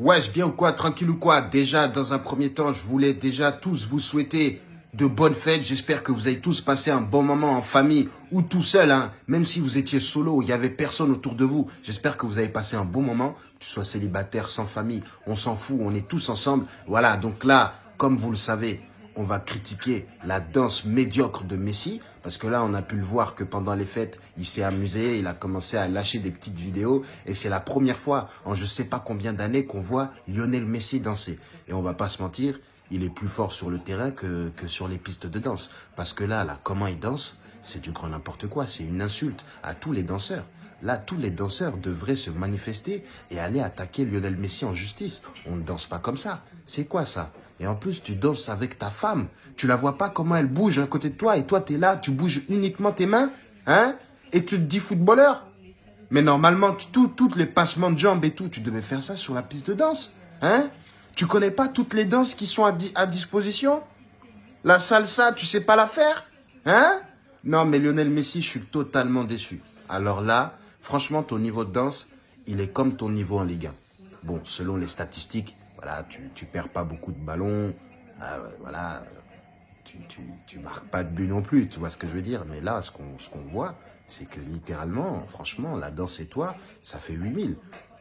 Wesh, bien ou quoi Tranquille ou quoi Déjà, dans un premier temps, je voulais déjà tous vous souhaiter de bonnes fêtes. J'espère que vous avez tous passé un bon moment en famille ou tout seul. Hein. Même si vous étiez solo, il y avait personne autour de vous. J'espère que vous avez passé un bon moment. Que tu sois célibataire, sans famille, on s'en fout, on est tous ensemble. Voilà, donc là, comme vous le savez, on va critiquer la danse médiocre de Messi. Parce que là, on a pu le voir que pendant les fêtes, il s'est amusé, il a commencé à lâcher des petites vidéos. Et c'est la première fois en je sais pas combien d'années qu'on voit Lionel Messi danser. Et on va pas se mentir, il est plus fort sur le terrain que, que sur les pistes de danse. Parce que là, là, comment il danse, c'est du grand n'importe quoi. C'est une insulte à tous les danseurs. Là, tous les danseurs devraient se manifester et aller attaquer Lionel Messi en justice. On ne danse pas comme ça. C'est quoi ça? Et en plus, tu danses avec ta femme. Tu la vois pas comment elle bouge à côté de toi et toi, tu es là, tu bouges uniquement tes mains hein? Et tu te dis footballeur Mais normalement, tout, toutes les passements de jambes et tout, tu devais faire ça sur la piste de danse. Hein? Tu connais pas toutes les danses qui sont à, à disposition? La salsa, tu sais pas la faire Hein? Non, mais Lionel Messi, je suis totalement déçu. Alors là, Franchement, ton niveau de danse, il est comme ton niveau en Ligue 1. Bon, selon les statistiques, voilà, tu, tu perds pas beaucoup de ballons, euh, voilà, tu, tu, tu, marques pas de but non plus, tu vois ce que je veux dire. Mais là, ce qu'on ce voit, c'est que littéralement, franchement, la danse et toi, ça fait 8000.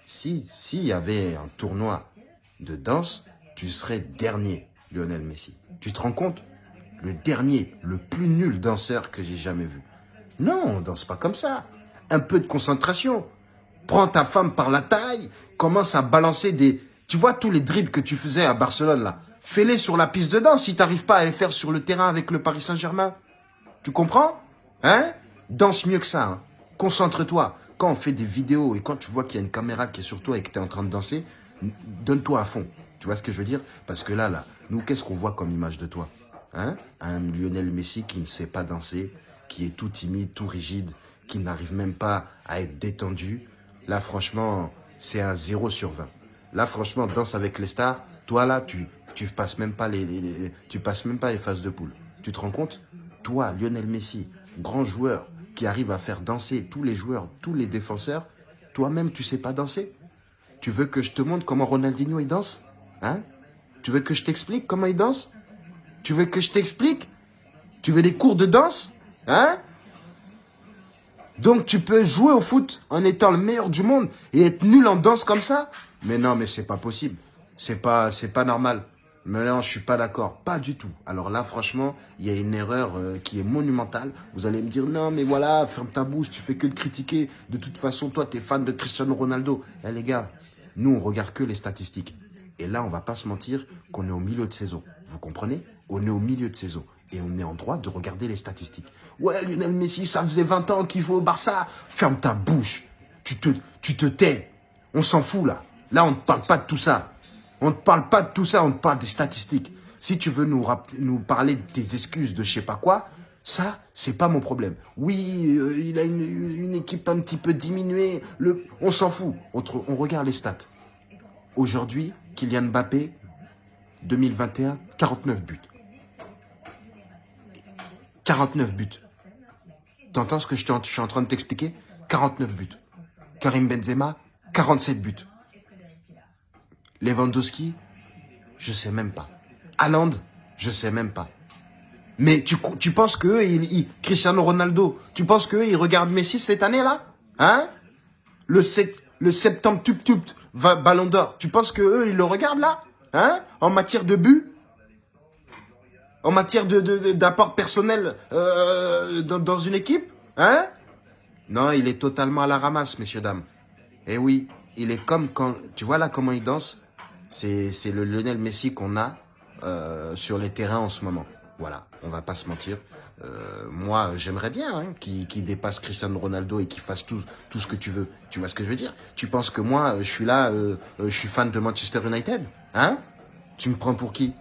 Si s'il y avait un tournoi de danse, tu serais dernier, Lionel Messi. Tu te rends compte? Le dernier, le plus nul danseur que j'ai jamais vu. Non, on danse pas comme ça un peu de concentration. Prends ta femme par la taille, commence à balancer des... Tu vois tous les dribbles que tu faisais à Barcelone, là Fais-les sur la piste de danse si tu n'arrives pas à les faire sur le terrain avec le Paris Saint-Germain. Tu comprends? Hein? Danse mieux que ça. Hein. Concentre-toi. Quand on fait des vidéos et quand tu vois qu'il y a une caméra qui est sur toi et que tu es en train de danser, donne-toi à fond. Tu vois ce que je veux dire? Parce que là, là, nous, qu'est-ce qu'on voit comme image de toi? Hein? Un Lionel Messi qui ne sait pas danser, qui est tout timide, tout rigide, qui n'arrive même pas à être détendu, là, franchement, c'est un 0 sur 20. Là, franchement, danse avec les stars, toi, là, tu, tu passes même pas les, tu passes même pas les phases de poule. Tu te rends compte? Toi, Lionel Messi, grand joueur, qui arrive à faire danser tous les joueurs, tous les défenseurs, toi-même, tu sais pas danser? Tu veux que je te montre comment Ronaldinho, il danse? Hein? Tu veux que je t'explique comment il danse? Tu veux que je t'explique? Tu veux des cours de danse? Hein? Donc tu peux jouer au foot en étant le meilleur du monde et être nul en danse comme ça Mais non, mais c'est pas possible. C'est pas, c'est pas normal. Mais non, je suis pas d'accord. Pas du tout. Alors là, franchement, il y a une erreur euh, qui est monumentale. Vous allez me dire, non, mais voilà, ferme ta bouche, tu fais que de critiquer. De toute façon, toi, tu es fan de Cristiano Ronaldo. Eh les gars, nous, on regarde que les statistiques. Et là, on va pas se mentir qu'on est au milieu de saison. Vous comprenez? On est au milieu de saison et on est en droit de regarder les statistiques. Ouais, Lionel Messi, ça faisait 20 ans qu'il jouait au Barça. Ferme ta bouche. Tu te, tu te tais. On s'en fout, là. Là, on ne parle pas de tout ça. On ne parle pas de tout ça, on te parle des statistiques. Si tu veux nous, nous parler de tes excuses, de je sais pas quoi, ça, c'est pas mon problème. Oui, euh, il a une, équipe un petit peu diminuée. On s'en fout. On regarde les stats. Aujourd'hui, Kylian Mbappé, 2021, 49 buts. 49 buts. T'entends ce que je, suis en train de t'expliquer? 49 buts. Karim Benzema, 47 buts. Lewandowski, je sais même pas. Haaland, je sais même pas. Mais tu, tu penses que il, Cristiano Ronaldo, tu penses que il regarde Messi cette année-là Hein? Le, le septembre tup tup ballon d'or, tu penses que eux ils le regardent là? Hein? En matière de but? En matière d'apport de, personnel euh, dans, une équipe Hein? Non, il est totalement à la ramasse, messieurs, dames. Eh oui, il est comme quand... Tu vois là comment il danse? C'est le Lionel Messi qu'on a euh, sur les terrains en ce moment. Voilà, on va pas se mentir. Euh, moi, j'aimerais bien hein, qu'il dépasse Cristiano Ronaldo et qu'il fasse tout, tout ce que tu veux. Tu vois ce que je veux dire? Tu penses que moi, je suis là, je suis fan de Manchester United Hein? Tu me prends pour qui?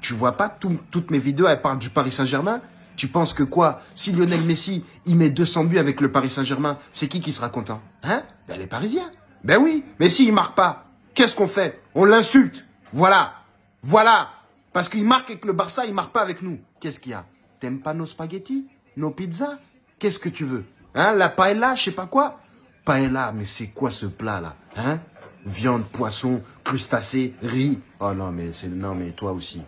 Tu vois pas toutes mes vidéos, elles parlent du Paris Saint-Germain Tu penses que quoi? Si Lionel Messi, il met 200 buts avec le Paris Saint-Germain, c'est qui qui sera content? Hein? Ben les Parisiens. Ben oui, mais s'il il marque pas, qu'est-ce qu'on fait? On l'insulte. Voilà. Voilà. Parce qu'il marque avec le Barça, il marque pas avec nous. Qu'est-ce qu'il y a? T'aimes pas nos spaghettis? Nos pizzas? Qu'est-ce que tu veux? Hein? La paella, je sais pas quoi? Paella, mais c'est quoi ce plat là? Hein? Viande, poisson, crustacés, riz. Oh non, mais c'est non, mais toi aussi.